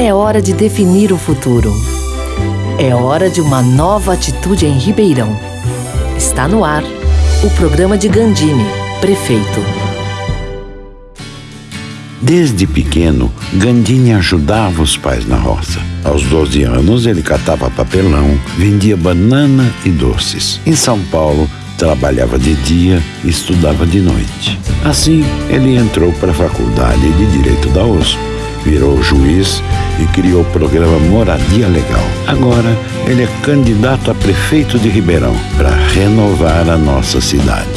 É hora de definir o futuro. É hora de uma nova atitude em Ribeirão. Está no ar o programa de Gandini, prefeito. Desde pequeno, Gandini ajudava os pais na roça. Aos 12 anos, ele catava papelão, vendia banana e doces. Em São Paulo, trabalhava de dia e estudava de noite. Assim, ele entrou para a faculdade de Direito da USP, virou juiz e criou o programa Moradia Legal. Agora, ele é candidato a prefeito de Ribeirão para renovar a nossa cidade.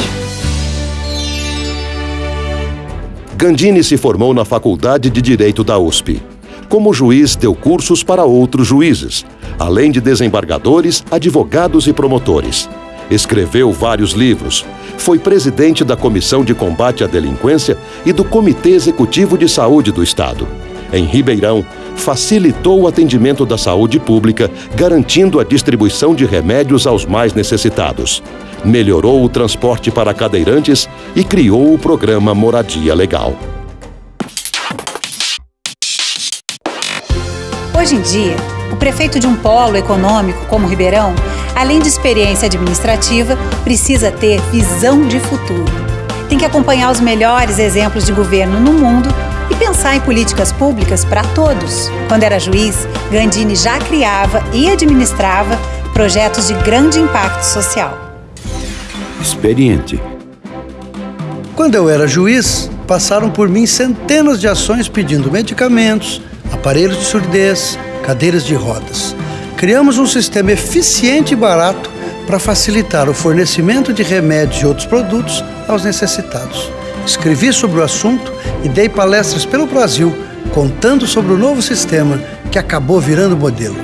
Gandini se formou na Faculdade de Direito da USP. Como juiz, deu cursos para outros juízes, além de desembargadores, advogados e promotores. Escreveu vários livros. Foi presidente da Comissão de Combate à Delinquência e do Comitê Executivo de Saúde do Estado. Em Ribeirão, facilitou o atendimento da saúde pública, garantindo a distribuição de remédios aos mais necessitados. Melhorou o transporte para cadeirantes e criou o programa Moradia Legal. Hoje em dia, o prefeito de um polo econômico como Ribeirão, além de experiência administrativa, precisa ter visão de futuro. Tem que acompanhar os melhores exemplos de governo no mundo e pensar em políticas públicas para todos. Quando era juiz, Gandini já criava e administrava projetos de grande impacto social. Experiente. Quando eu era juiz, passaram por mim centenas de ações pedindo medicamentos, aparelhos de surdez, cadeiras de rodas. Criamos um sistema eficiente e barato para facilitar o fornecimento de remédios e outros produtos aos necessitados. Escrevi sobre o assunto e dei palestras pelo Brasil contando sobre o novo sistema que acabou virando modelo.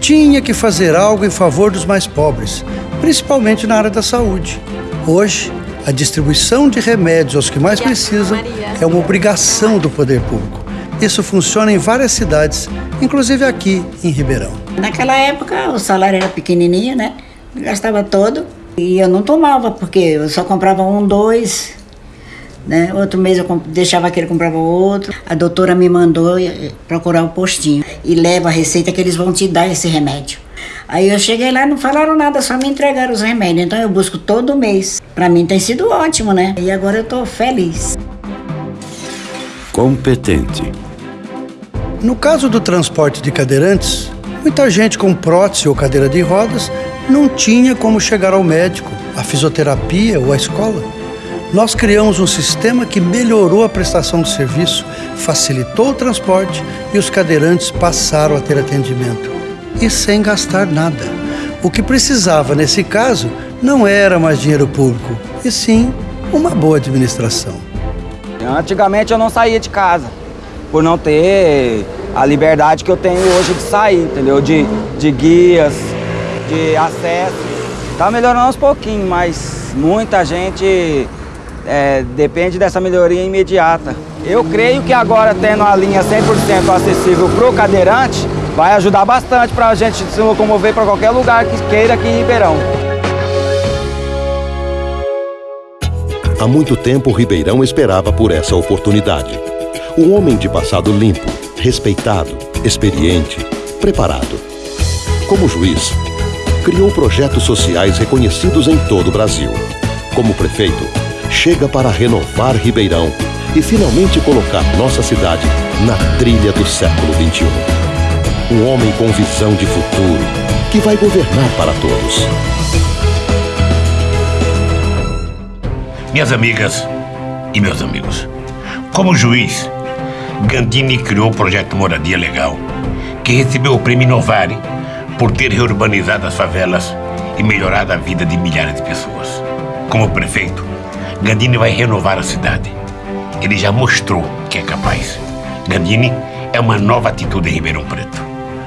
Tinha que fazer algo em favor dos mais pobres, principalmente na área da saúde. Hoje, a distribuição de remédios aos que mais precisam é uma obrigação do poder público. Isso funciona em várias cidades, inclusive aqui em Ribeirão. Naquela época o salário era pequenininho, né? Gastava todo e eu não tomava porque eu só comprava um, dois, né? Outro mês eu deixava aquele comprava outro. A doutora me mandou eh, procurar o postinho e leva a receita que eles vão te dar esse remédio. Aí eu cheguei lá, não falaram nada, só me entregaram os remédios. Então eu busco todo mês. Para mim tem sido ótimo, né? E agora eu tô feliz. Competente. No caso do transporte de cadeirantes, muita gente com prótese ou cadeira de rodas não tinha como chegar ao médico, à fisioterapia ou à escola. Nós criamos um sistema que melhorou a prestação do serviço, facilitou o transporte e os cadeirantes passaram a ter atendimento. E sem gastar nada. O que precisava nesse caso não era mais dinheiro público, e sim uma boa administração. Antigamente eu não saía de casa, por não ter a liberdade que eu tenho hoje de sair, entendeu? De, de guias, de acesso. Tá melhorando aos pouquinhos, mas muita gente é, depende dessa melhoria imediata. Eu creio que agora tendo a linha 100% acessível para o cadeirante, vai ajudar bastante para a gente se locomover para qualquer lugar que queira aqui em Ribeirão. Há muito tempo, Ribeirão esperava por essa oportunidade. Um homem de passado limpo, respeitado, experiente, preparado. Como juiz, criou projetos sociais reconhecidos em todo o Brasil. Como prefeito, chega para renovar Ribeirão e finalmente colocar nossa cidade na trilha do século XXI. Um homem com visão de futuro que vai governar para todos. Minhas amigas e meus amigos, como juiz, Gandini criou o projeto Moradia Legal, que recebeu o prêmio Novare por ter reurbanizado as favelas e melhorado a vida de milhares de pessoas. Como prefeito, Gandini vai renovar a cidade. Ele já mostrou que é capaz. Gandini é uma nova atitude em Ribeirão Preto.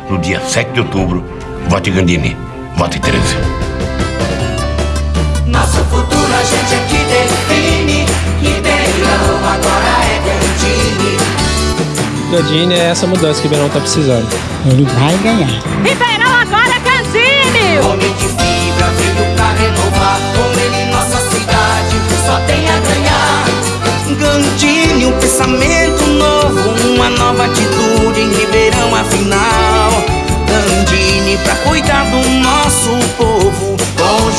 No dia 7 de outubro, vote Gandini, vote 13. Nosso futuro a gente aqui define. Ribeirão agora é Gandini. Gandini é essa mudança que o Ribeirão tá precisando. Ele vai ganhar. Ribeirão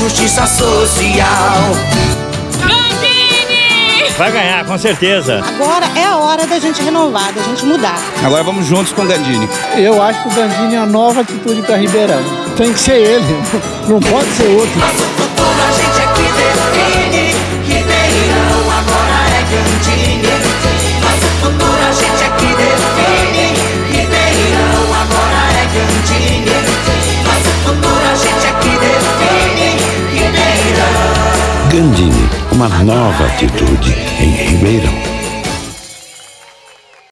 justiça social. Vai ganhar, com certeza. Agora é a hora da gente renovar, da gente mudar. Agora vamos juntos com o Gandini. Eu acho que o Gandini é a nova atitude para Ribeirão. Tem que ser ele, não pode ser outro. Nosso futuro a gente uma nova atitude em Ribeirão.